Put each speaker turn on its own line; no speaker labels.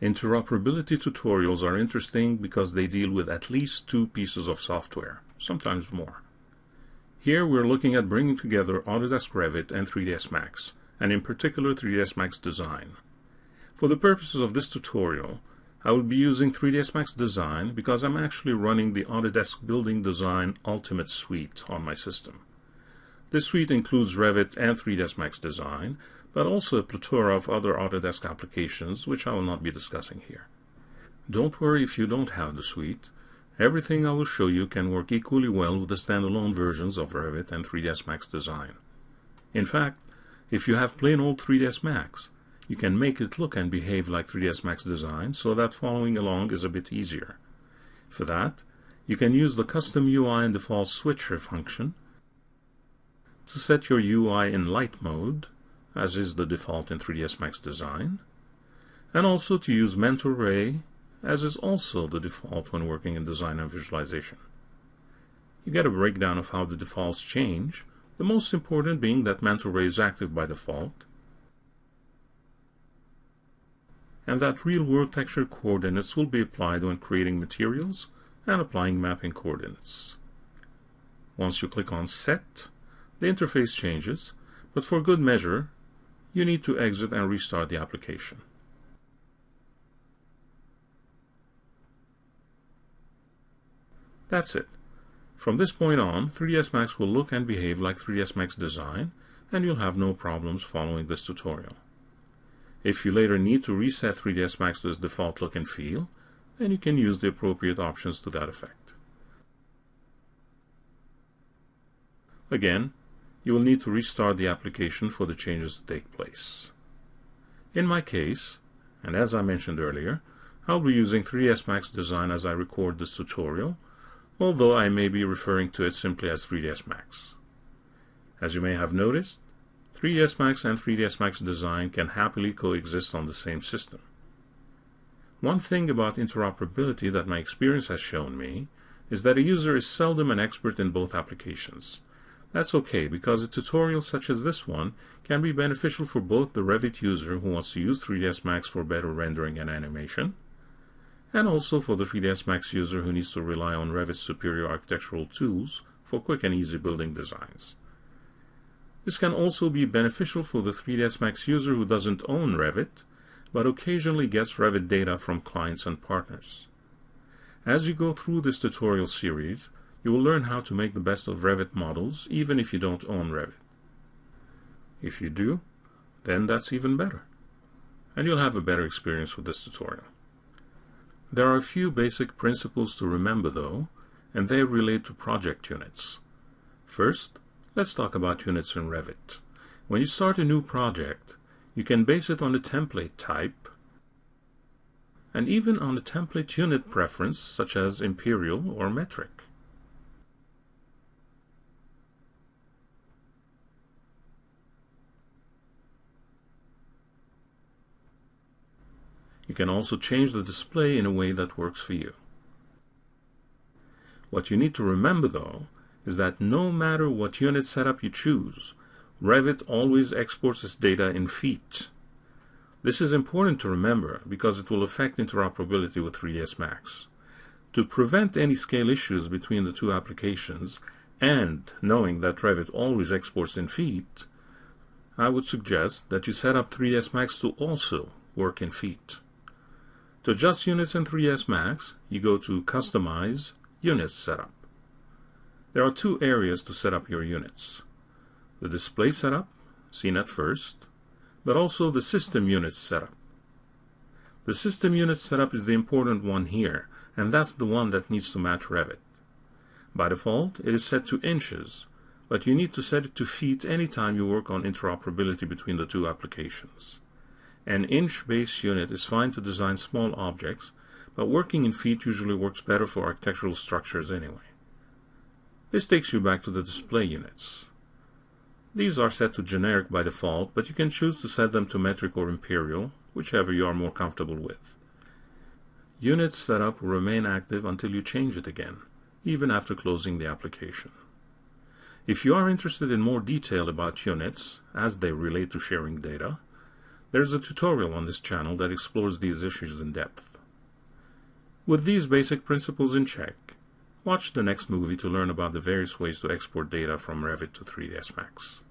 Interoperability tutorials are interesting because they deal with at least two pieces of software, sometimes more. Here we're looking at bringing together Autodesk Revit and 3ds Max, and in particular 3ds Max Design. For the purposes of this tutorial, I will be using 3ds Max Design because I'm actually running the Autodesk Building Design Ultimate Suite on my system. This suite includes Revit and 3ds Max Design, but also a plethora of other Autodesk applications which I will not be discussing here. Don't worry if you don't have the suite. Everything I will show you can work equally well with the standalone versions of Revit and 3ds Max Design. In fact, if you have plain old 3ds Max, you can make it look and behave like 3ds Max Design so that following along is a bit easier. For that, you can use the custom UI and default switcher function to set your UI in light mode as is the default in 3ds Max Design, and also to use mental ray, as is also the default when working in design and visualization. You get a breakdown of how the defaults change, the most important being that mental ray is active by default, and that real-world texture coordinates will be applied when creating materials and applying mapping coordinates. Once you click on Set, the interface changes, but for good measure, you need to exit and restart the application. That's it. From this point on, 3ds Max will look and behave like 3ds Max Design, and you'll have no problems following this tutorial. If you later need to reset 3ds Max to its default look and feel, then you can use the appropriate options to that effect. Again, you will need to restart the application for the changes to take place. In my case, and as I mentioned earlier, I'll be using 3ds Max Design as I record this tutorial, although I may be referring to it simply as 3ds Max. As you may have noticed, 3ds Max and 3ds Max Design can happily coexist on the same system. One thing about interoperability that my experience has shown me is that a user is seldom an expert in both applications, that's okay because a tutorial such as this one can be beneficial for both the Revit user who wants to use 3ds Max for better rendering and animation, and also for the 3ds Max user who needs to rely on Revit's superior architectural tools for quick and easy building designs. This can also be beneficial for the 3ds Max user who doesn't own Revit, but occasionally gets Revit data from clients and partners. As you go through this tutorial series, you will learn how to make the best of Revit models even if you don't own Revit. If you do, then that's even better. And you'll have a better experience with this tutorial. There are a few basic principles to remember though, and they relate to project units. First, let's talk about units in Revit. When you start a new project, you can base it on a template type and even on a template unit preference such as imperial or metric. You can also change the display in a way that works for you. What you need to remember though is that no matter what unit setup you choose, Revit always exports its data in feet. This is important to remember because it will affect interoperability with 3ds Max. To prevent any scale issues between the two applications, and knowing that Revit always exports in feet, I would suggest that you set up 3ds Max to also work in feet. To adjust units in 3ds Max, you go to Customize, Units Setup. There are two areas to set up your units. The display setup, seen at first, but also the system units setup. The system units setup is the important one here, and that's the one that needs to match Revit. By default, it is set to inches, but you need to set it to feet anytime you work on interoperability between the two applications. An inch base unit is fine to design small objects, but working in feet usually works better for architectural structures anyway. This takes you back to the display units. These are set to generic by default, but you can choose to set them to metric or imperial, whichever you are more comfortable with. Unit setup will remain active until you change it again, even after closing the application. If you are interested in more detail about units, as they relate to sharing data, There's a tutorial on this channel that explores these issues in depth. With these basic principles in check, watch the next movie to learn about the various ways to export data from Revit to 3ds Max.